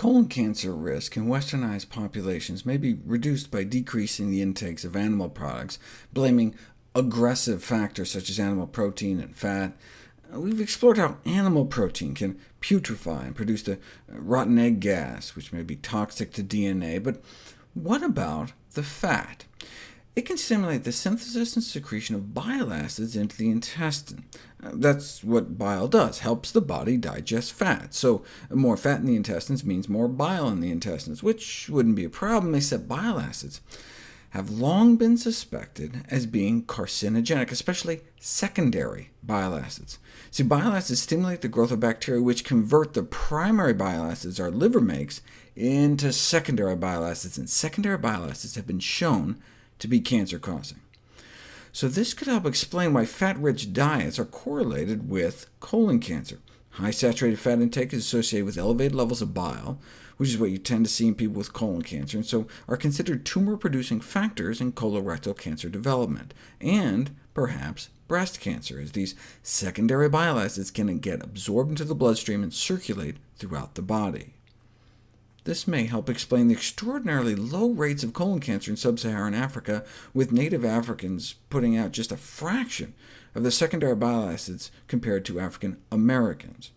colon cancer risk in westernized populations may be reduced by decreasing the intakes of animal products, blaming aggressive factors such as animal protein and fat. Uh, we've explored how animal protein can putrefy and produce the uh, rotten egg gas, which may be toxic to DNA, but what about the fat? It can stimulate the synthesis and secretion of bile acids into the intestine. Uh, that's what bile does, helps the body digest fat. So more fat in the intestines means more bile in the intestines, which wouldn't be a problem except bile acids have long been suspected as being carcinogenic, especially secondary bile acids. See, bile acids stimulate the growth of bacteria which convert the primary bile acids our liver makes into secondary bile acids, and secondary bile acids have been shown to be cancer-causing. So this could help explain why fat-rich diets are correlated with colon cancer. High saturated fat intake is associated with elevated levels of bile, which is what you tend to see in people with colon cancer, and so are considered tumor-producing factors in colorectal cancer development, and perhaps breast cancer, as these secondary bile acids can get absorbed into the bloodstream and circulate throughout the body. This may help explain the extraordinarily low rates of colon cancer in sub-Saharan Africa, with native Africans putting out just a fraction of the secondary bile acids compared to African Americans.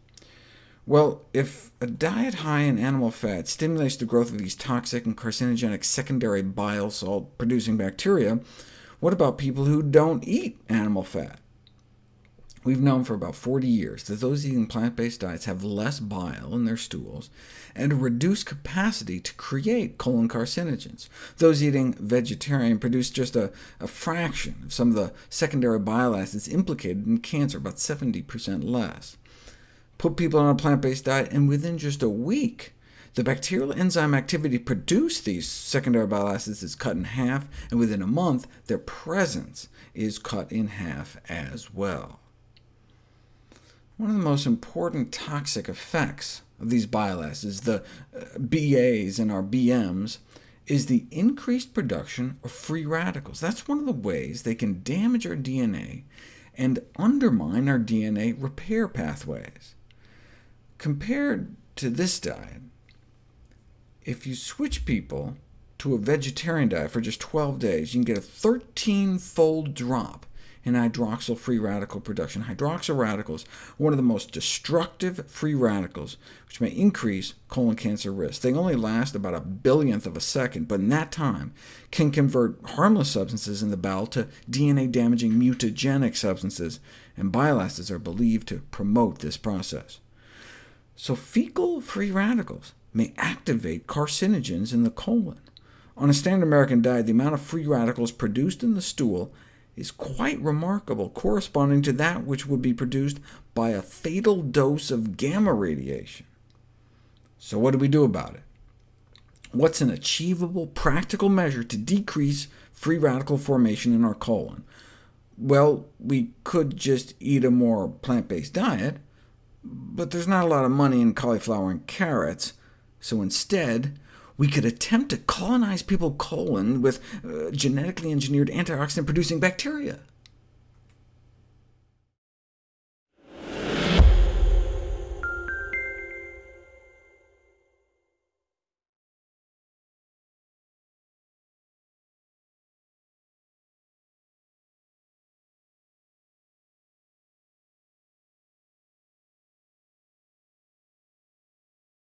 Well, if a diet high in animal fat stimulates the growth of these toxic and carcinogenic secondary bile salt-producing bacteria, what about people who don't eat animal fat? We've known for about 40 years that those eating plant-based diets have less bile in their stools, and a reduced capacity to create colon carcinogens. Those eating vegetarian produce just a, a fraction of some of the secondary bile acids implicated in cancer, about 70% less. Put people on a plant-based diet, and within just a week, the bacterial enzyme activity to produce these secondary bile acids is cut in half, and within a month, their presence is cut in half as well. One of the most important toxic effects of these bile acids, the uh, BAs and our BMs, is the increased production of free radicals. That's one of the ways they can damage our DNA and undermine our DNA repair pathways. Compared to this diet, if you switch people to a vegetarian diet for just 12 days, you can get a 13-fold drop in hydroxyl free radical production. Hydroxyl radicals are one of the most destructive free radicals, which may increase colon cancer risk. They only last about a billionth of a second, but in that time can convert harmless substances in the bowel to DNA-damaging mutagenic substances, and bile acids are believed to promote this process. So fecal free radicals may activate carcinogens in the colon. On a standard American diet, the amount of free radicals produced in the stool is quite remarkable, corresponding to that which would be produced by a fatal dose of gamma radiation. So what do we do about it? What's an achievable, practical measure to decrease free radical formation in our colon? Well, we could just eat a more plant-based diet, but there's not a lot of money in cauliflower and carrots, so instead, we could attempt to colonize people's colon with uh, genetically engineered antioxidant-producing bacteria.